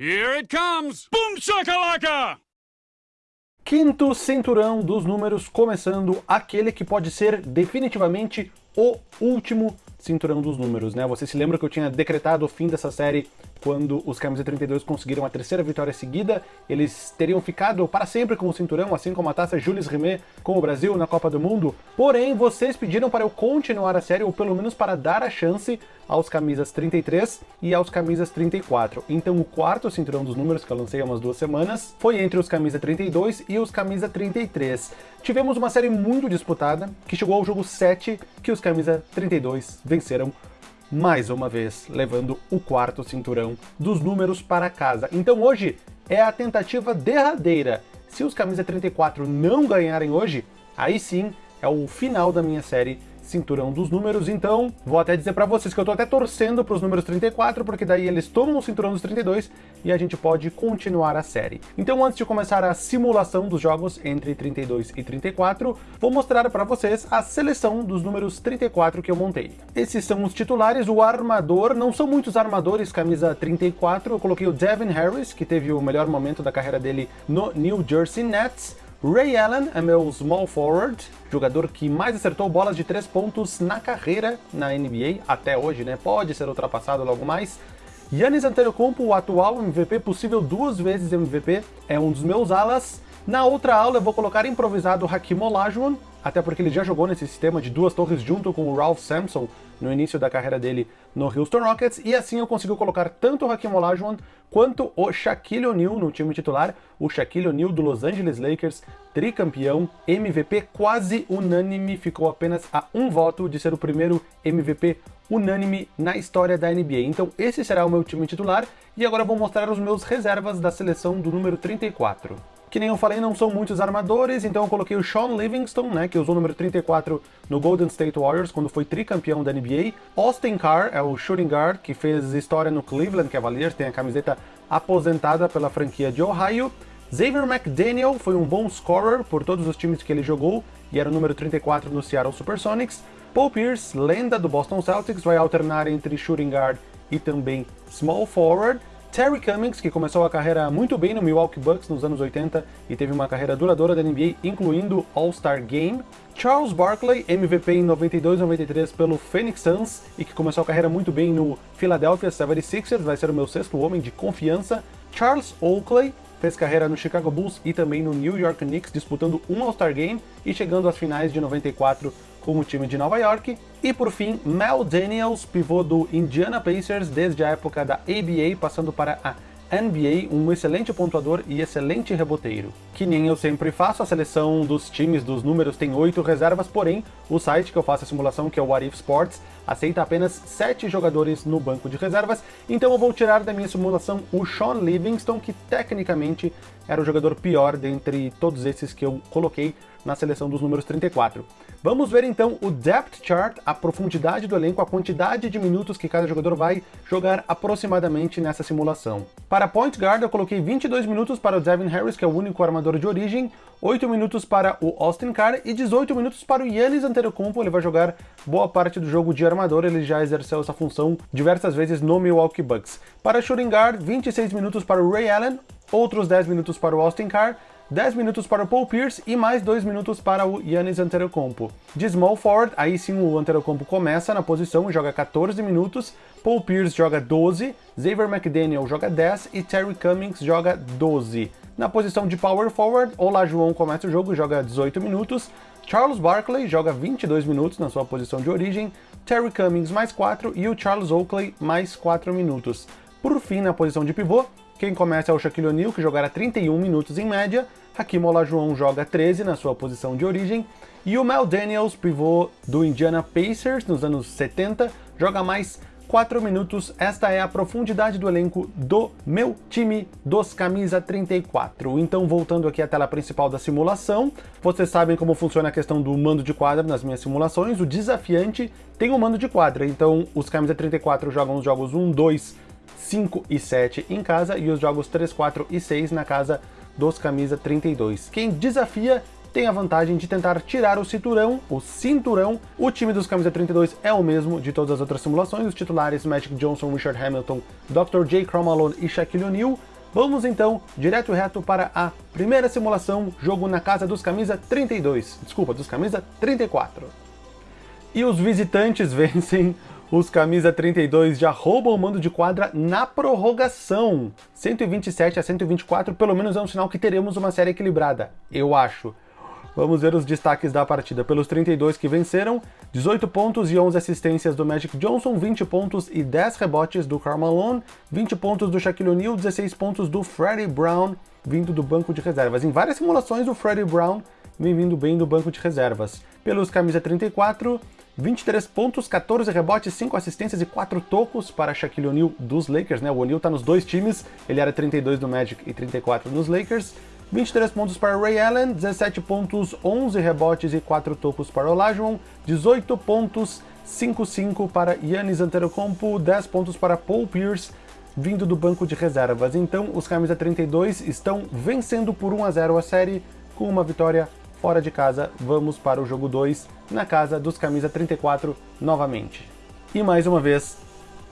Here it comes! Boom shakalaka! Quinto cinturão dos números, começando aquele que pode ser definitivamente o último cinturão dos números, né? Você se lembra que eu tinha decretado o fim dessa série quando os Camisa 32 conseguiram a terceira vitória seguida, eles teriam ficado para sempre com o cinturão, assim como a taça Jules Rimet com o Brasil na Copa do Mundo. Porém, vocês pediram para eu continuar a série, ou pelo menos para dar a chance aos camisas 33 e aos camisas 34. Então o quarto cinturão dos números, que eu lancei há umas duas semanas, foi entre os camisa 32 e os camisa 33. Tivemos uma série muito disputada, que chegou ao jogo 7, que os camisa 32 venceram mais uma vez, levando o quarto cinturão dos números para casa. Então hoje é a tentativa derradeira. Se os camisa 34 não ganharem hoje, aí sim é o final da minha série cinturão dos números, então vou até dizer para vocês que eu tô até torcendo para os números 34, porque daí eles tomam o cinturão dos 32 e a gente pode continuar a série. Então antes de começar a simulação dos jogos entre 32 e 34, vou mostrar para vocês a seleção dos números 34 que eu montei. Esses são os titulares, o armador, não são muitos armadores, camisa 34, eu coloquei o Devin Harris, que teve o melhor momento da carreira dele no New Jersey Nets, Ray Allen é meu small forward, jogador que mais acertou bolas de 3 pontos na carreira na NBA, até hoje, né? Pode ser ultrapassado logo mais. Yannis Antetokounmpo, o atual MVP, possível duas vezes MVP, é um dos meus alas. Na outra aula eu vou colocar improvisado Hakim Olajuwon, até porque ele já jogou nesse sistema de duas torres junto com o Ralph Sampson no início da carreira dele no Houston Rockets, e assim eu consigo colocar tanto o Hakim Olajuwon quanto o Shaquille O'Neal no time titular, o Shaquille O'Neal do Los Angeles Lakers, tricampeão, MVP quase unânime, ficou apenas a um voto de ser o primeiro MVP unânime na história da NBA. Então esse será o meu time titular, e agora vou mostrar os meus reservas da seleção do número 34. Que nem eu falei, não são muitos armadores, então eu coloquei o Sean Livingston, né, que usou o número 34 no Golden State Warriors, quando foi tricampeão da NBA. Austin Carr é o shooting guard, que fez história no Cleveland Cavaliers, tem a camiseta aposentada pela franquia de Ohio. Xavier McDaniel foi um bom scorer por todos os times que ele jogou, e era o número 34 no Seattle Supersonics. Paul Pierce, lenda do Boston Celtics, vai alternar entre shooting guard e também small forward. Terry Cummings, que começou a carreira muito bem no Milwaukee Bucks nos anos 80 e teve uma carreira duradoura da NBA, incluindo All-Star Game. Charles Barkley, MVP em 92-93 pelo Phoenix Suns e que começou a carreira muito bem no Philadelphia 76ers, vai ser o meu sexto homem de confiança. Charles Oakley, fez carreira no Chicago Bulls e também no New York Knicks, disputando um All-Star Game e chegando às finais de 94 com o time de Nova York. E por fim, Mel Daniels, pivô do Indiana Pacers desde a época da ABA, passando para a NBA, um excelente pontuador e excelente reboteiro. Que nem eu sempre faço, a seleção dos times dos números tem oito reservas, porém, o site que eu faço a simulação, que é o What If Sports, aceita apenas sete jogadores no banco de reservas, então eu vou tirar da minha simulação o Sean Livingston, que tecnicamente era o jogador pior dentre todos esses que eu coloquei na seleção dos números 34. Vamos ver então o depth chart, a profundidade do elenco, a quantidade de minutos que cada jogador vai jogar aproximadamente nessa simulação. Para point guard eu coloquei 22 minutos para o Devin Harris, que é o único armador de origem, 8 minutos para o Austin Carr e 18 minutos para o Yannis Antetokounmpo, ele vai jogar boa parte do jogo de armador, ele já exerceu essa função diversas vezes no Milwaukee Bucks. Para shooting guard, 26 minutos para o Ray Allen, outros 10 minutos para o Austin Carr, 10 minutos para o Paul Pierce e mais 2 minutos para o Yannis Antetokounmpo. De small forward, aí sim o Antetokounmpo começa na posição e joga 14 minutos, Paul Pierce joga 12, Xavier McDaniel joga 10 e Terry Cummings joga 12. Na posição de power forward, Olajuwon começa o jogo e joga 18 minutos, Charles Barkley joga 22 minutos na sua posição de origem, Terry Cummings mais 4 e o Charles Oakley mais 4 minutos. Por fim, na posição de pivô, quem começa é o Shaquille O'Neal, que jogará 31 minutos em média, Hakim Olajuwon joga 13 na sua posição de origem, e o Mel Daniels, pivô do Indiana Pacers nos anos 70, joga mais 4 minutos. Esta é a profundidade do elenco do meu time dos camisa 34. Então, voltando aqui à tela principal da simulação, vocês sabem como funciona a questão do mando de quadra nas minhas simulações. O desafiante tem um mando de quadra, então os camisa 34 jogam os jogos 1, 2, 5 e 7 em casa e os jogos 3, 4 e 6 na casa dos camisa 32. Quem desafia tem a vantagem de tentar tirar o cinturão, o cinturão. O time dos camisa 32 é o mesmo de todas as outras simulações, os titulares Magic Johnson, Richard Hamilton, Dr. J. Cromalone e Shaquille O'Neal. Vamos então direto e reto para a primeira simulação, jogo na casa dos camisa 32, desculpa, dos camisa 34. E os visitantes vencem os camisa 32 já roubam o mando de quadra na prorrogação. 127 a 124, pelo menos é um sinal que teremos uma série equilibrada, eu acho. Vamos ver os destaques da partida. Pelos 32 que venceram, 18 pontos e 11 assistências do Magic Johnson, 20 pontos e 10 rebotes do Karl Malone, 20 pontos do Shaquille O'Neal, 16 pontos do Freddie Brown, vindo do banco de reservas. Em várias simulações, o Freddie Brown vem vindo bem do banco de reservas. Pelos camisa 34, 23 pontos, 14 rebotes, 5 assistências e 4 tocos para Shaquille O'Neal dos Lakers, né? O O'Neal tá nos dois times, ele era 32 do Magic e 34 nos Lakers. 23 pontos para Ray Allen, 17 pontos, 11 rebotes e 4 tocos para Olajuwon, 18 pontos, 5-5 para Yannis Antetokounmpo, 10 pontos para Paul Pierce, vindo do banco de reservas. Então, os camisa 32 estão vencendo por 1 a 0 a série, com uma vitória fora de casa. Vamos para o jogo 2, na casa dos camisa 34 novamente. E mais uma vez,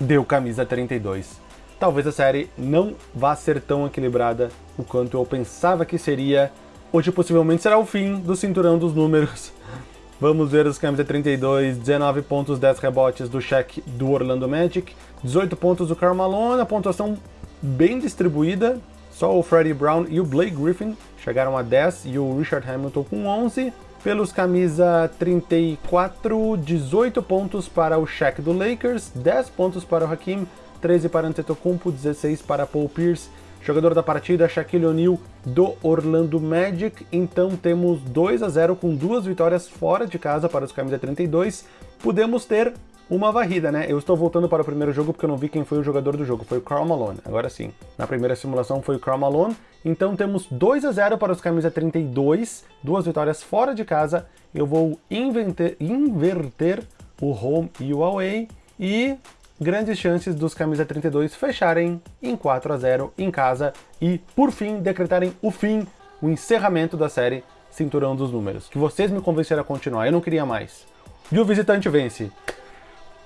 deu camisa 32 talvez a série não vá ser tão equilibrada o quanto eu pensava que seria. Hoje possivelmente será o fim do cinturão dos números. Vamos ver os camisa 32, 19 pontos, 10 rebotes do Shaq do Orlando Magic, 18 pontos do Karl Malone, a pontuação bem distribuída, só o Freddie Brown e o Blake Griffin chegaram a 10 e o Richard Hamilton com 11. Pelos camisa 34, 18 pontos para o Shaq do Lakers, 10 pontos para o Hakim, 13 para Antetokounmpo, 16 para Paul Pierce. Jogador da partida, Shaquille O'Neal, do Orlando Magic. Então temos 2 a 0 com duas vitórias fora de casa para os camisa 32. Podemos ter uma varrida, né? Eu estou voltando para o primeiro jogo porque eu não vi quem foi o jogador do jogo. Foi o Karl Malone, agora sim. Na primeira simulação foi o Karl Malone. Então temos 2 a 0 para os camisa 32, duas vitórias fora de casa. Eu vou inverter, inverter o home e o away. E grandes chances dos camisa 32 fecharem em 4 a 0 em casa e, por fim, decretarem o fim, o encerramento da série Cinturão dos Números. Que vocês me convenceram a continuar, eu não queria mais. E o visitante vence.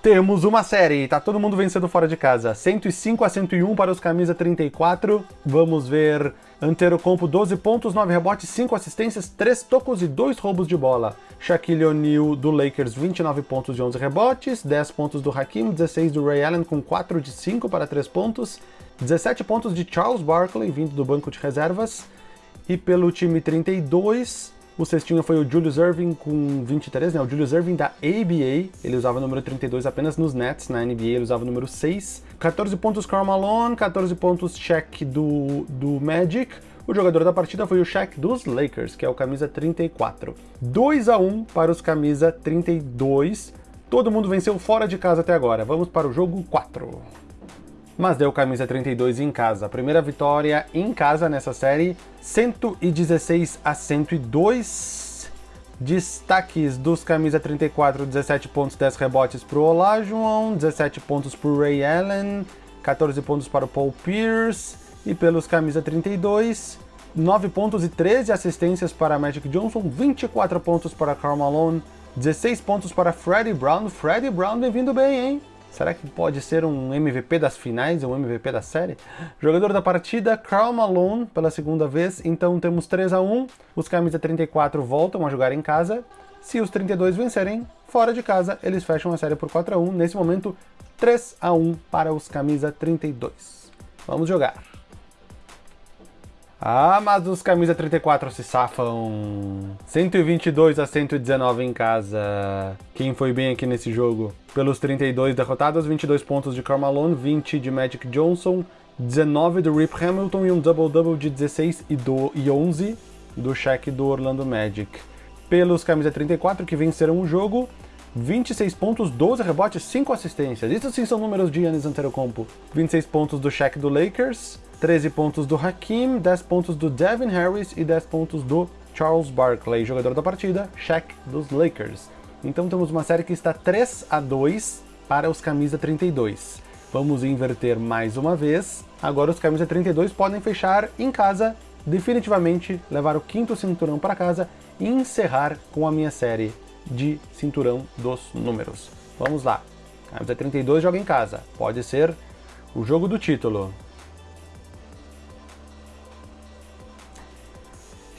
Temos uma série, tá todo mundo vencendo fora de casa. 105 a 101 para os camisa 34. Vamos ver Antetokounmpo 12 pontos, 9 rebotes, 5 assistências, 3 tocos e 2 roubos de bola. Shaquille O'Neal do Lakers 29 pontos e 11 rebotes, 10 pontos do Hakim, 16 do Ray Allen com 4 de 5 para 3 pontos, 17 pontos de Charles Barkley vindo do banco de reservas. E pelo time 32, o cestinho foi o Julius Irving com 23, né? O Julius Irving da ABA, ele usava o número 32 apenas nos Nets, na NBA ele usava o número 6. 14 pontos Karl Malone, 14 pontos Shaq do, do Magic. O jogador da partida foi o Shaq dos Lakers, que é o camisa 34. 2 a 1 para os camisa 32. Todo mundo venceu fora de casa até agora. Vamos para o jogo 4 mas deu camisa 32 em casa. Primeira vitória em casa nessa série, 116 a 102. Destaques dos camisa 34, 17 pontos, 10 rebotes para o Olajuwon, 17 pontos para o Ray Allen, 14 pontos para o Paul Pierce, e pelos camisa 32, 9 pontos e 13 assistências para Magic Johnson, 24 pontos para Karl Malone, 16 pontos para Freddie Brown. Freddie Brown vem vindo bem, hein? Será que pode ser um MVP das finais, um MVP da série? Jogador da partida, Karl Malone, pela segunda vez. Então temos 3 a 1 Os camisa 34 voltam a jogar em casa. Se os 32 vencerem, fora de casa, eles fecham a série por 4 a 1 Nesse momento, 3 a 1 para os camisa 32. Vamos jogar. Ah, mas os camisa 34 se safam. 122 a 119 em casa. Quem foi bem aqui nesse jogo? Pelos 32 derrotados, 22 pontos de Carmalone, 20 de Magic Johnson, 19 do Rip Hamilton e um double-double de 16 e, do, e 11 do Shaq do Orlando Magic. Pelos camisa 34 que venceram o jogo, 26 pontos, 12 rebotes, 5 assistências. Isso sim são números de Giannis Antetokounmpo. 26 pontos do Shaq do Lakers, 13 pontos do Hakim, 10 pontos do Devin Harris e 10 pontos do Charles Barkley, jogador da partida, Shaq dos Lakers. Então temos uma série que está 3 a 2 para os camisa 32. Vamos inverter mais uma vez. Agora os camisa 32 podem fechar em casa definitivamente levar o quinto cinturão para casa e encerrar com a minha série de cinturão dos números. Vamos lá. Camisa 32 joga em casa. Pode ser o jogo do título.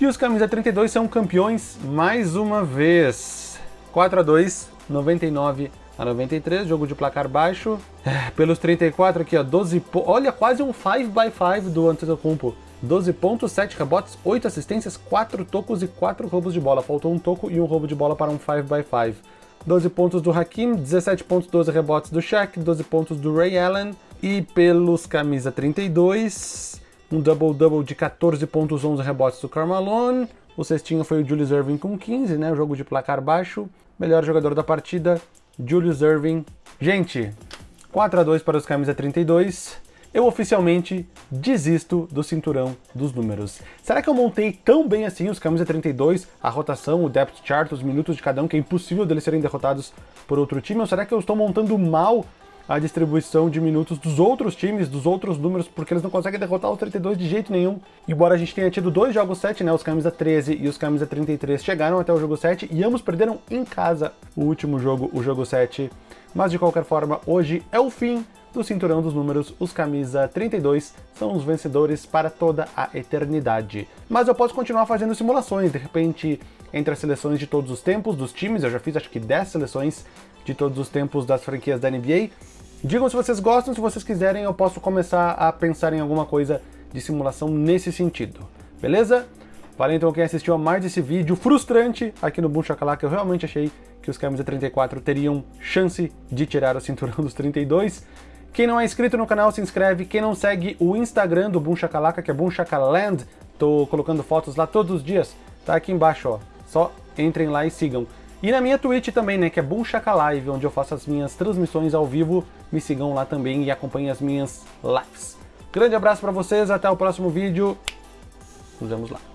E os camisa 32 são campeões mais uma vez. 4 a 2, 99 a 93, jogo de placar baixo. É, pelos 34 aqui, ó, 12 Olha, quase um 5x5 do Antetokounmpo. 12 pontos, 7 rebotes, 8 assistências, 4 tocos e 4 roubos de bola. Faltou um toco e um roubo de bola para um 5x5. 12 pontos do Hakim, 17 pontos, 12 rebotes do Shaq, 12 pontos do Ray Allen. E pelos camisa 32, um double-double de 14 pontos, 11 rebotes do Carmalone. O cestinho foi o Julius Irving com 15, né? O jogo de placar baixo. Melhor jogador da partida, Julius Irving. Gente, 4 a 2 para os camisa 32. Eu oficialmente desisto do cinturão dos números. Será que eu montei tão bem assim os camisa 32, a rotação, o depth chart, os minutos de cada um, que é impossível deles serem derrotados por outro time? Ou será que eu estou montando mal a distribuição de minutos dos outros times, dos outros números, porque eles não conseguem derrotar os 32 de jeito nenhum. Embora a gente tenha tido dois jogos 7, né, os camisa 13 e os camisa 33 chegaram até o jogo 7 e ambos perderam em casa o último jogo, o jogo 7. Mas de qualquer forma, hoje é o fim do cinturão dos números, os camisa 32 são os vencedores para toda a eternidade. Mas eu posso continuar fazendo simulações, de repente, entre as seleções de todos os tempos dos times, eu já fiz acho que 10 seleções de todos os tempos das franquias da NBA, Digam se vocês gostam, se vocês quiserem eu posso começar a pensar em alguma coisa de simulação nesse sentido, beleza? Valeu então quem assistiu a mais esse vídeo frustrante aqui no Boom Shakalaka, eu realmente achei que os camisa 34 teriam chance de tirar o cinturão dos 32. Quem não é inscrito no canal, se inscreve. Quem não segue o Instagram do Boom Shakalaka, que é Boom Shakaland, tô colocando fotos lá todos os dias, tá aqui embaixo, ó. Só entrem lá e sigam. E na minha Twitch também, né, que é Boom Shaka Live, onde eu faço as minhas transmissões ao vivo. Me sigam lá também e acompanhem as minhas lives. Grande abraço para vocês, até o próximo vídeo. Nos vemos lá.